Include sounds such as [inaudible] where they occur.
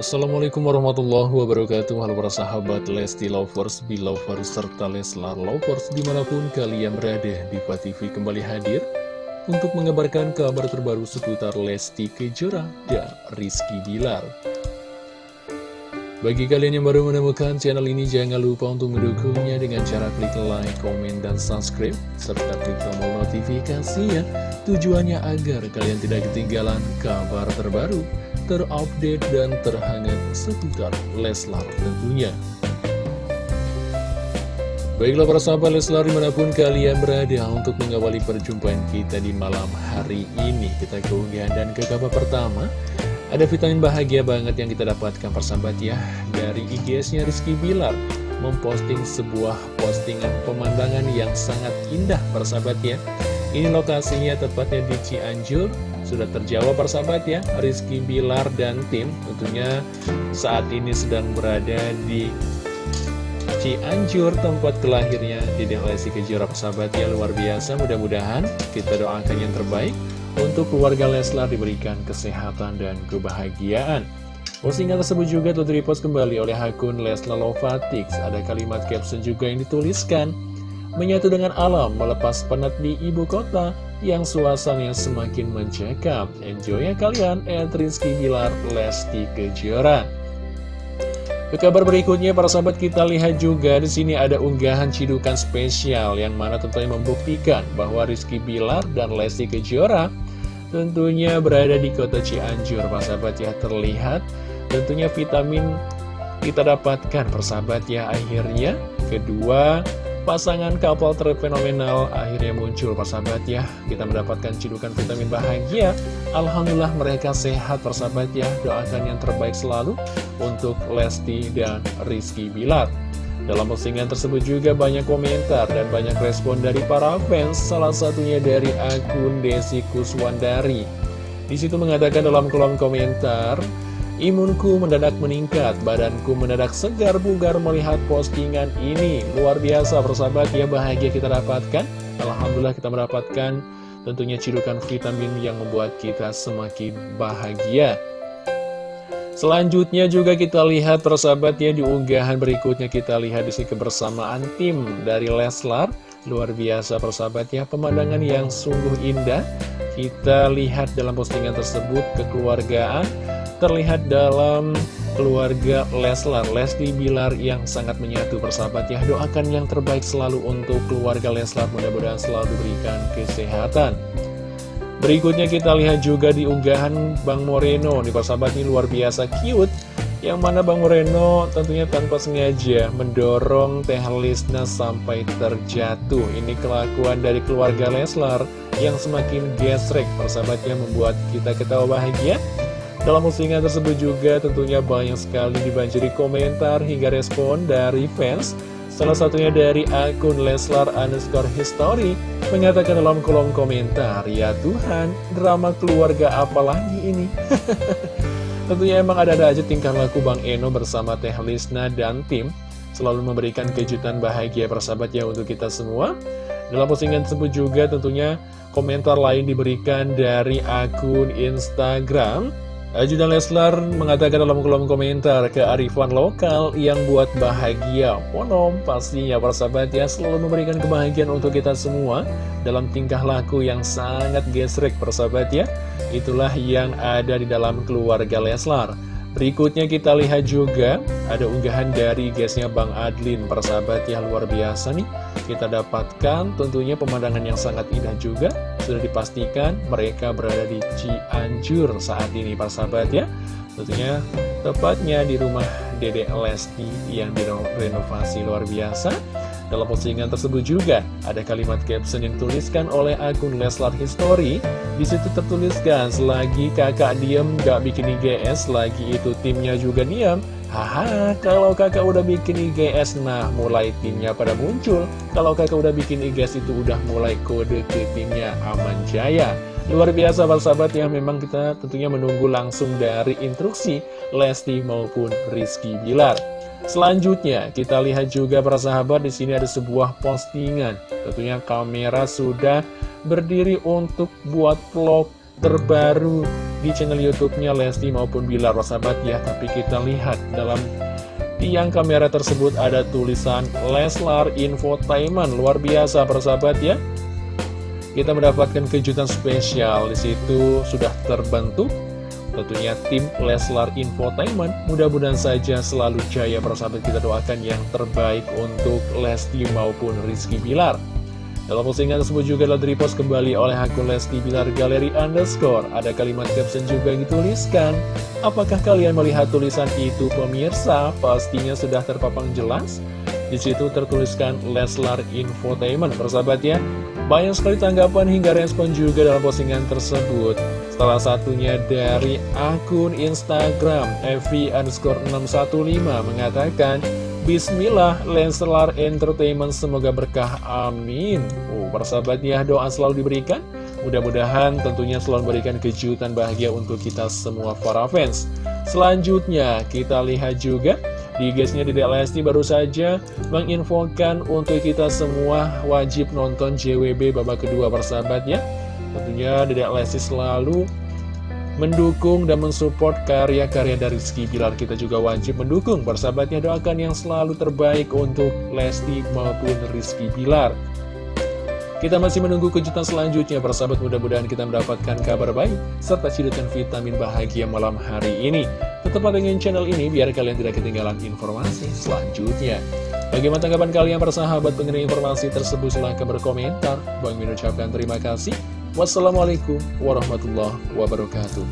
Assalamualaikum warahmatullahi wabarakatuh. Halo para sahabat Lesti Lovers, Belovers, serta Leslar Lovers Di mana pun kalian berada, Diva TV kembali hadir Untuk mengabarkan kabar terbaru seputar Lesti Kejora dan Rizky Bilar. Bagi kalian yang baru menemukan channel ini Jangan lupa untuk mendukungnya dengan cara klik like, komen, dan subscribe Serta klik tombol notifikasinya Tujuannya agar kalian tidak ketinggalan kabar terbaru terupdate dan terhangat seputar Leslar tentunya. Baiklah para sahabat Leslar di mana pun kalian berada untuk mengawali perjumpaan kita di malam hari ini. Kita keunggahan dan ke kabar pertama. Ada vitamin bahagia banget yang kita dapatkan persahabat ya dari IGS-nya Rizky Bilar memposting sebuah postingan pemandangan yang sangat indah persahabat ya. Ini lokasinya tepatnya di Cianjur, sudah terjawab persahabat ya. Rizky Bilar dan tim tentunya saat ini sedang berada di Cianjur tempat kelahirnya di Lesti Kejora persahabat ya. Luar biasa mudah-mudahan kita doakan yang terbaik untuk keluarga Leslar diberikan kesehatan dan kebahagiaan. Postingan tersebut juga telah repost kembali oleh akun Leslar Lovatix Ada kalimat caption juga yang dituliskan Menyatu dengan alam melepas penat di ibu kota yang suasananya semakin mencekam. Enjoy ya kalian, Rizky Bilar, Lesti Kejora. Ke kabar berikutnya, para sahabat kita lihat juga di sini ada unggahan cidukan spesial yang mana tentunya membuktikan bahwa Rizky Bilar dan Lesti Kejora tentunya berada di kota Cianjur, para sahabat ya terlihat tentunya vitamin kita dapatkan persahabat ya akhirnya kedua Pasangan couple terfenomenal akhirnya muncul persahabat ya. Kita mendapatkan cidukan vitamin bahagia. Alhamdulillah mereka sehat persahabat ya. Doakan yang terbaik selalu untuk Lesti dan Rizky Bilar. Dalam postingan tersebut juga banyak komentar dan banyak respon dari para fans, salah satunya dari akun Desi Kuswandari. Di situ mengatakan dalam kolom komentar, Imunku mendadak meningkat, badanku mendadak segar bugar melihat postingan ini. Luar biasa persahabat ya bahagia kita dapatkan. Alhamdulillah kita mendapatkan tentunya cidukan vitamin yang membuat kita semakin bahagia. Selanjutnya juga kita lihat persahabat ya di unggahan berikutnya kita lihat di sini kebersamaan tim dari Leslar. Luar biasa persahabat ya pemandangan yang sungguh indah. Kita lihat dalam postingan tersebut kekeluargaan terlihat dalam keluarga Leslar, Lesti Bilar yang sangat menyatu persahabat ya. Doakan yang terbaik selalu untuk keluarga Leslar, mudah-mudahan selalu diberikan kesehatan. Berikutnya kita lihat juga di unggahan Bang Moreno, di persahabat ini luar biasa cute. Yang mana Bang Moreno tentunya tanpa sengaja mendorong Teh Lisna sampai terjatuh. Ini kelakuan dari keluarga Leslar yang semakin gesrek persahabatnya membuat kita ketawa bahagia. Dalam postingan tersebut juga tentunya banyak sekali dibanjiri komentar hingga respon dari fans. Salah satunya dari akun Leslar underscore history Mengatakan dalam kolom komentar Ya Tuhan, drama keluarga apa lagi ini? [laughs] Tentunya emang ada-ada aja tingkah laku Bang Eno bersama Teh Lisna dan tim. Selalu memberikan kejutan bahagia persahabat ya untuk kita semua. Dalam postingan tersebut juga tentunya komentar lain diberikan dari akun Instagram Ajudan Leslar mengatakan dalam kolom komentar kearifan lokal yang buat bahagia Ponom pastinya persahabat ya selalu memberikan kebahagiaan untuk kita semua Dalam tingkah laku yang sangat gesrek persahabat ya. Itulah yang ada di dalam keluarga Leslar. Berikutnya kita lihat juga ada unggahan dari guysnya Bang Adlin persahabat ya luar biasa nih Kita dapatkan tentunya pemandangan yang sangat indah juga Sudah dipastikan mereka berada di Cianjur saat ini persahabat ya Tentunya tepatnya di rumah Dede Lesti yang direnovasi luar biasa dalam postingan tersebut juga ada kalimat caption yang tuliskan oleh akun Leslar History. Di situ tertuliskan, selagi kakak diem gak bikin IGS, lagi itu timnya juga diem. Haha, kalau kakak udah bikin IGS, nah mulai timnya pada muncul. Kalau kakak udah bikin IGS itu udah mulai kode ke timnya Aman Jaya. Luar biasa sahabat ya, memang kita tentunya menunggu langsung dari instruksi Lesti maupun Rizky Bilar. Selanjutnya, kita lihat juga para sahabat di sini ada sebuah postingan. Tentunya kamera sudah berdiri untuk buat vlog terbaru di channel YouTube-nya Lesti maupun Bilar sahabat ya. Tapi kita lihat dalam tiang kamera tersebut ada tulisan Leslar Infotainment. Luar biasa persahabat ya. Kita mendapatkan kejutan spesial di situ sudah terbentuk tentunya tim Leslar Infotainment. Mudah-mudahan saja selalu jaya persahabat kita doakan yang terbaik untuk Lesti maupun Rizky Bilar. Dalam postingan tersebut juga telah repost kembali oleh akun Lesti Bilar Galeri Underscore. Ada kalimat caption juga yang dituliskan. Apakah kalian melihat tulisan itu pemirsa? Pastinya sudah terpapang jelas. Di situ tertuliskan Leslar Infotainment, persahabat ya. Banyak sekali tanggapan hingga respon juga dalam postingan tersebut. Salah satunya dari akun Instagram Evi underscore 615 mengatakan Bismillah, Leslar Entertainment semoga berkah, amin. Oh, persahabat ya, doa selalu diberikan. Mudah-mudahan tentunya selalu memberikan kejutan bahagia untuk kita semua para fans. Selanjutnya, kita lihat juga di guysnya di Lesti baru saja menginfokan untuk kita semua wajib nonton JWB babak kedua persahabat ya. Tentunya Dedek Lesti selalu mendukung dan mensupport karya-karya dari Rizky Bilar. Kita juga wajib mendukung persahabatnya doakan yang selalu terbaik untuk Lesti maupun Rizky Bilar. Kita masih menunggu kejutan selanjutnya, persahabat mudah-mudahan kita mendapatkan kabar baik, serta cidukan vitamin bahagia malam hari ini. Tetap dengan channel ini, biar kalian tidak ketinggalan informasi selanjutnya. Bagaimana tanggapan kalian persahabat mengenai informasi tersebut? Silahkan berkomentar. Bang Min ucapkan terima kasih. Wassalamualaikum warahmatullahi wabarakatuh.